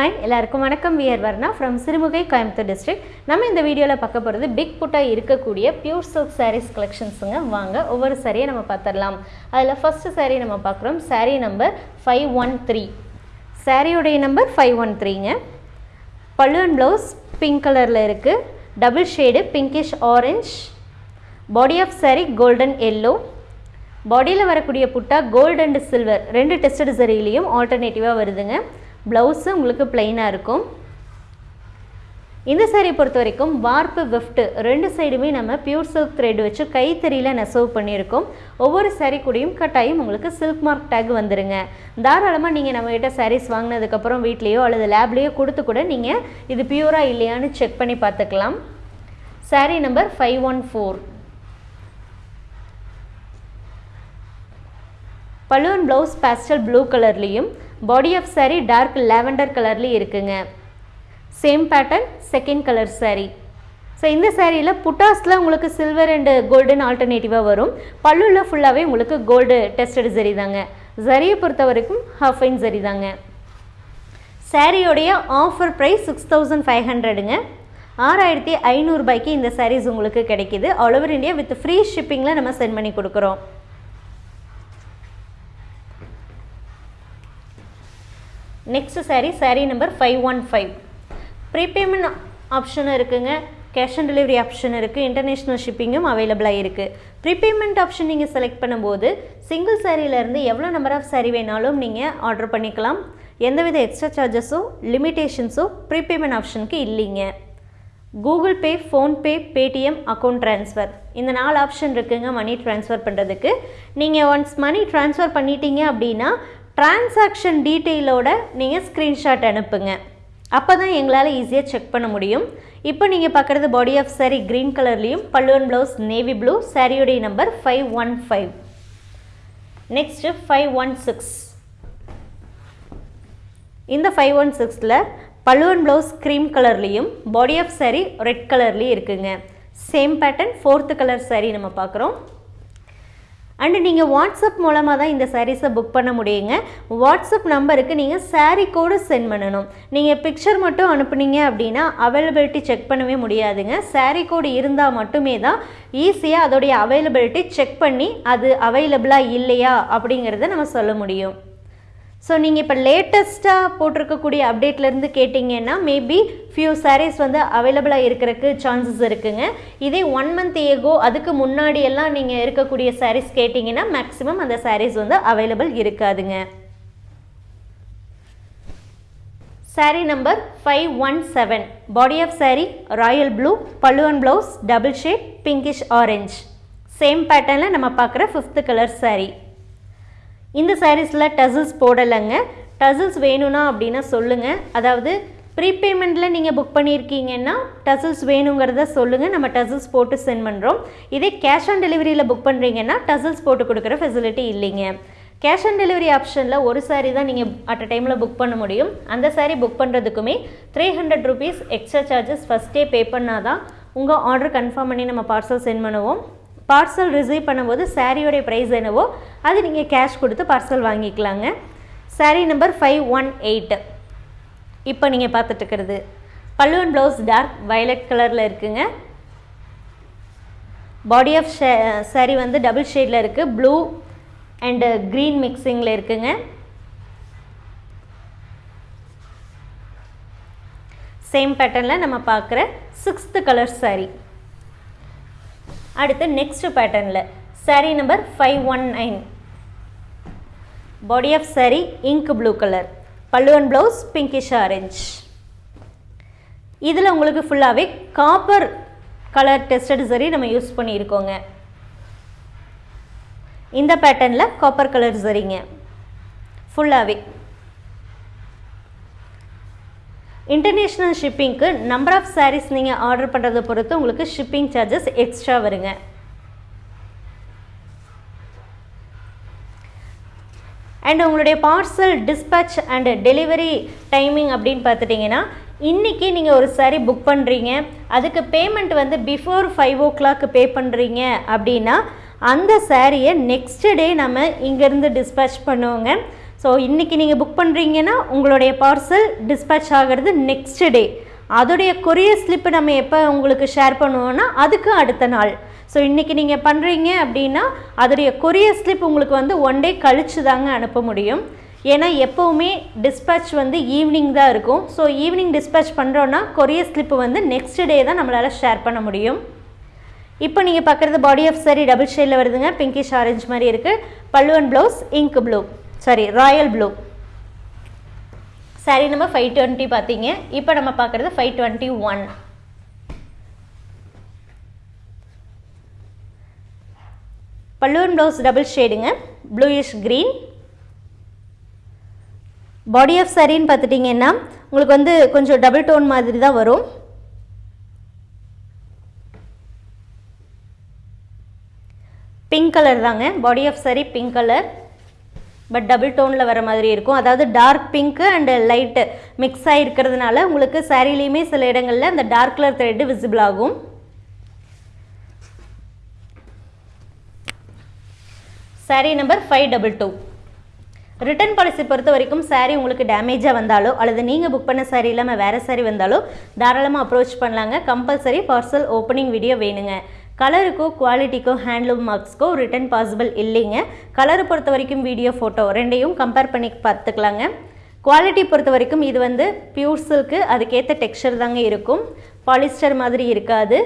Hi எல்லாருக்கும் வணக்கம். We're Varna from Sirumugai Coimbatore district நம்ம இந்த வீடியோவில் பார்க்க போகிறது பிக் புட்டாக இருக்கக்கூடிய பியூர் சில்க் சாரீஸ் கலெக்ஷன்ஸுங்க வாங்க ஒவ்வொரு சாரியை நம்ம பார்த்துடலாம். அதில் ஃபஸ்ட்டு சாரீ நம்ம பார்க்குறோம். Saree number five one three சாரியோடைய number five one த்ரீங்க பல்லு அண்ட் ப்ளவுஸ் பிங்க் கலரில் இருக்குது double shade pinkish orange body of saree golden yellow பாடியில் வரக்கூடிய புட்டா கோல்டு அண்ட் சில்வர் ரெண்டு டெஸ்டட் சரியிலையும் ஆல்டர்னேட்டிவாக வருதுங்க. ப்ளவுஸு உங்களுக்கு பிளெயினாக இருக்கும். இந்த சேரீ பொறுத்த வரைக்கும் வார்ப்பு கிஃப்ட்டு ரெண்டு சைடுமே நம்ம பியூர் சில்க் த்ரெட் வச்சு கைத்தறியில் நெசவு பண்ணியிருக்கோம். ஒவ்வொரு சேரீ கூடயும் கட்டாயம் உங்களுக்கு சில்க் மார்க் டேக் வந்துருங்க. தாராளமாக நீங்கள் நம்மகிட்ட சாரீஸ் வாங்கினதுக்கப்புறம் வீட்லேயோ அல்லது லேப்லேயோ கொடுத்து கூட நீங்கள் இது பியூராக இல்லையான்னு செக் பண்ணி பார்த்துக்கலாம். Saree number five one four balloon blouse pastel blue கலர்லேயும் body of saree dark lavender கலர்லேயும் இருக்குங்க. Same pattern second colour saree. So இந்த சேரீயில் புட்டாஸில் உங்களுக்கு சில்வர் அண்டு கோல்டன் ஆல்டர்னேட்டிவாக வரும். பல்லுவில் ஃபுல்லாகவே உங்களுக்கு கோல்டு டெஸ்டட் சரி தாங்க. ஜரியை பொறுத்த வரைக்கும் ஹாஃப் ஐன் சரி தாங்க. சாரியோடைய offer price six thousand five ஹண்ட்ரடுங்க ஆறாயிரத்தி ஐநூறுபாய்க்கு இந்த சாரீஸ் உங்களுக்கு கிடைக்கிது. All over India with free ஷிப்பிங்கில் நம்ம சென்ட் பண்ணி கொடுக்குறோம். Next sari sari number five one five prepayment ஆப்ஷனும் இருக்குங்க. கேஷ் ஆன் டெலிவரி ஆப்ஷன் இருக்குது இன்டர்நேஷ்னல் ஷிப்பிங்கும் அவைலபிளாக இருக்குது ப்ரீபேமெண்ட் ஆப்ஷன் நீங்கள் செலக்ட் பண்ணும்போது சிங்கிள் சாரீலேருந்து எவ்வளோ நம்பர் ஆஃப் சாரீ வேணாலும் நீங்கள் ஆர்டர் பண்ணிக்கலாம். எந்தவித எக்ஸ்ட்ரா சார்ஜஸோ லிமிட்டேஷன்ஸோ ப்ரீபேமெண்ட் ஆப்ஷனுக்கு இல்லைங்க. Google Pay PhonePe Paytm account transfer இந்த நாலு ஆப்ஷன் இருக்குங்க மணி ட்ரான்ஸ்ஃபர் பண்ணுறதுக்கு நீங்கள் ஒன்ஸ் மணி ட்ரான்ஸ்ஃபர் பண்ணிட்டீங்க அப்படின்னா டிரான்சாக்ஷன் டீட்டெயிலோட நீங்கள் ஸ்க்ரீன்ஷாட் அனுப்புங்க. அப்போ தான் எங்களால் ஈஸியாக செக் பண்ண முடியும். இப்போ நீங்கள் பார்க்குறது பாடி ஆஃப் சாரீ க்ரீன் கலர்லேயும் பல்லுவன் blouse navy blue சாரியோடைய number five one five next five one six இந்த ஃபைவ் ஒன் சிக்ஸில் பல்லுவன் ப்ளவுஸ் க்ரீம் கலர்லேயும் பாடி ஆஃப் saree ரெட் கலர்லேயும் இருக்குங்க. Same pattern fourth colour saree நம்ம பார்க்குறோம். அண்டு நீங்கள் வாட்ஸ்அப் மூலமாக தான் இந்த சாரீஸை புக் பண்ண முடியுங்க. வாட்ஸ்அப் நம்பருக்கு நீங்கள் சாரீ கோடு சென்ட் பண்ணணும். நீங்கள் பிக்சர் மட்டும் அனுப்புனீங்க அப்படின்னா அவைலபிலிட்டி செக் பண்ணவே முடியாதுங்க. சாரீ கோடு இருந்தால் மட்டுமே தான் ஈஸியாக அதோடைய அவைலபிலிட்டி செக் பண்ணி அது அவைலபிளாக இல்லையா அப்படிங்கிறத நம்ம சொல்ல முடியும். ஸோ நீங்கள் இப்போ லேட்டஸ்ட்டாக போட்டிருக்கக்கூடிய அப்டேட்லேருந்து கேட்டிங்கன்னா மேபி ஃபியூ சாரீஸ் வந்து அவைலபிளாக இருக்கிறதுக்கு சான்சஸ் இருக்குங்க. இதே ஒன் மந்த் ஏகோ அதுக்கு முன்னாடி எல்லாம் நீங்கள் இருக்கக்கூடிய சாரீஸ் கேட்டிங்கன்னா மேக்ஸிமம் அந்த சாரீஸ் வந்து அவைலபிள் இருக்காதுங்க. Sari number five one seven body of sari royal blue பல்லுவன் blouse double shade pinkish orange same பேட்டர்னில் நம்ம பார்க்குற ஃபிஃப்த்து கலர் சாரீ இந்த சாரீஸில் டசில்ஸ் போடலைங்க. டசில்ஸ் வேணும்னா அப்படின்னா சொல்லுங்கள் அதாவது ப்ரீபேமெண்ட்டில் நீங்கள் புக் பண்ணியிருக்கீங்கன்னா டசில்ஸ் வேணுங்கிறத சொல்லுங்கள் நம்ம டசில்ஸ் போட்டு சென்ட் பண்ணுறோம் இதே கேஷ் ஆன் டெலிவரியில் புக் பண்ணுறீங்கன்னா டசில்ஸ் போட்டு கொடுக்குற ஃபெசிலிட்டி இல்லைங்க. கேஷ் ஆன் டெலிவரி ஆப்ஷனில் ஒரு சாரீ தான் நீங்கள் அட் அ டைமில் புக் பண்ண முடியும். அந்த sari book பண்ணுறதுக்குமே three hundred rupees extra charges ஃபஸ்ட்டே பே பண்ணால் தான் உங்கள் ஆர்டர் கன்ஃபார்ம் பண்ணி நம்ம பார்சல் சென்ட் பண்ணுவோம். பார்சல் ரிசீவ் பண்ணும்போது சாரியோடைய ப்ரைஸ் என்னவோ அது நீங்கள் கேஷ் கொடுத்து பார்சல் வாங்கிக்கலாங்க. Sari number five one eight இப்போ நீங்கள் பார்த்துட்டுருக்கிறது பல்லுவன் ப்ளவுஸ் டார்க் வயலட் கலரில் இருக்குங்க. பாடி ஆஃப் சாரீ வந்து டபுள் ஷேடில் இருக்குது ப்ளூ அண்டு க்ரீன் மிக்சிங்கில் இருக்குங்க. சேம் பேட்டர்னில் நம்ம பார்க்குற சிக்ஸ்த்து கலர் சாரீ அடுத்து நெக்ஸ்ட் பேட்டர்னில் saree number five one nine body of saree ink blue colour பல்லுவன் ப்ளவுஸ் பிங்கிஷ் ஆரஞ்ச் இதில் உங்களுக்கு ஃபுல்லாகவே காப்பர் கலர் டெஸ்டட் சரி நம்ம யூஸ் பண்ணியிருக்கோங்க. இந்த பேட்டர்னில் காப்பர் கலர் சரிங்க ஃபுல்லாகவே இன்டர்நேஷ்னல் ஷிப்பிங்க்கு நம்பர் ஆஃப் சாரீஸ் நீங்கள் ஆர்டர் பண்ணுறதை பொறுத்து உங்களுக்கு ஷிப்பிங் சார்ஜஸ் எக்ஸ்ட்ரா வருங்க. அண்ட் உங்களுடைய parcel dispatch and delivery timing அப்படின்னு பார்த்துட்டிங்கன்னா இன்றைக்கி நீங்கள் ஒரு சாரீ புக் பண்ணுறீங்க அதுக்கு பேமெண்ட் வந்து before five o'clock pay பண்ணுறீங்க அப்படின்னா அந்த சாரியை நெக்ஸ்ட் டே நம்ம இங்கேருந்து டிஸ்பேச் பண்ணுவோங்க. ஸோ இன்றைக்கி நீங்கள் புக் பண்ணுறீங்கன்னா உங்களுடைய பார்சல் டிஸ்பேச் ஆகிறது நெக்ஸ்ட் டே அதோடைய கொரியர் ஸ்லிப்பு நம்ம எப்போ உங்களுக்கு ஷேர் பண்ணுவோன்னா அதுக்கு அடுத்த நாள். ஸோ இன்றைக்கி நீங்கள் பண்ணுறீங்க அப்படின்னா அதோடைய கொரியர் ஸ்லிப் உங்களுக்கு வந்து ஒன் டே கழிச்சு தாங்க அனுப்ப முடியும். ஏன்னா எப்போவுமே டிஸ்பேச் வந்து ஈவினிங் தான் இருக்கும். ஸோ ஈவினிங் டிஸ்பேச் பண்ணுறோன்னா கொரியர் ஸ்லிப்பு வந்து நெக்ஸ்ட் டே தான் நம்மளால் ஷேர் பண்ண முடியும். இப்போ நீங்கள் பார்க்குறது பாடி ஆஃப் சாரி டபுள் ஷேடில் வருதுங்க. பிங்கிஷ் ஆரஞ்சு மாதிரி இருக்குது பல்லுவன் blouse ink blue sari royal blue sari நம்ம ஃபைவ் டுவெண்ட்டி பார்த்தீங்க. இப்போ நம்ம பார்க்குறது ஃபைவ் டுவெண்ட்டி ஒன் பல்லுவன் ப்ளவுஸ் டபுள் ஷேடுங்க ப்ளூயிஷ் க்ரீன் பாடி ஆஃப் சாரின்னு பார்த்துட்டிங்கன்னா உங்களுக்கு வந்து கொஞ்சம் டபுள் டோன் மாதிரி தான் வரும். பிங்க் கலர் தாங்க. Body of sari pink colour but double டோனில் வர மாதிரி இருக்கும். அதாவது dark pink and light mix ஆகிருக்கிறதுனால உங்களுக்கு சாரிலையுமே சில இடங்களில் அந்த டார்க் கலர் த்ரெட்டு விசிபிள் ஆகும். Sari number five double two return policy பொறுத்த வரைக்கும் சாரீ உங்களுக்கு டேமேஜாக வந்தாலோ அல்லது நீங்கள் புக் பண்ண சாரீ இல்லாமல் வேறு சாரீ வந்தாலோ தாராளமாக அப்ரோச் பண்ணலாங்க. கம்பல்சரி பார்சல் ஓப்பனிங் வீடியோ வேணுங்க. கலருக்கோ குவாலிட்டிக்கோ ஹேண்ட்லூம் மார்க்ஸ்க்கோ ரிட்டன் பாசிபிள் இல்லைங்க. கலரை பொறுத்த வரைக்கும் வீடியோ ஃபோட்டோ ரெண்டையும் கம்பேர் பண்ணி பார்த்துக்கலாங்க. குவாலிட்டி பொறுத்த வரைக்கும் இது வந்து பியூர் சில்க்கு அதுக்கேற்ற டெக்ஸ்டர் தாங்க இருக்கும். பாலிஸ்டர் மாதிரி இருக்காது.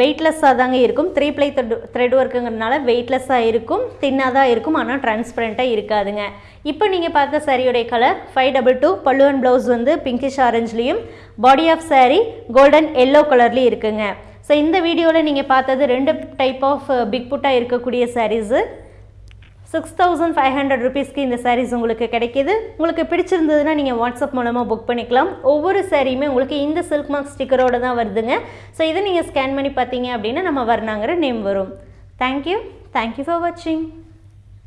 வெயிட்லெஸ்ஸாக தாங்க இருக்கும். த்ரீ ப்ளை த்ரெட் த்ரெட் ஒர்க்குங்கிறதுனால வெயிட்லெஸ்ஸாக இருக்கும். தின்னாக தான் இருக்கும். ஆனால் டிரான்ஸ்பரண்ட்டாக இருக்காதுங்க. இப்போ நீங்கள் பார்த்த சாரியோடைய கலர் ஃபைவ் டபுள் டூ பல்லுவன் ப்ளவுஸ் வந்து pinkish ஆரஞ்ச்லேயும் body of sari golden yellow கலர்லேயும் இருக்குங்க. ஸோ இந்த வீடியோவில் நீங்கள் பார்த்தது ரெண்டு டைப் ஆஃப் பிக் புட்டாக இருக்கக்கூடிய saris six thousand five hundred ருபீஸ்க்கு இந்த சாரீஸ் உங்களுக்கு கிடைக்கிது. உங்களுக்கு பிடிச்சிருந்ததுன்னா நீங்கள் வாட்ஸ்அப் மூலமாக புக் பண்ணிக்கலாம். ஒவ்வொரு சாரியுமே உங்களுக்கு இந்த சில்க் மார்க் ஸ்டிக்கரோடு தான் வருதுங்க. ஸோ இதை நீங்கள் ஸ்கேன் பண்ணி பார்த்தீங்க அப்படின்னா நம்ம வர்ணாங்கிற நேம் வரும். Thank you thank you for வாட்சிங்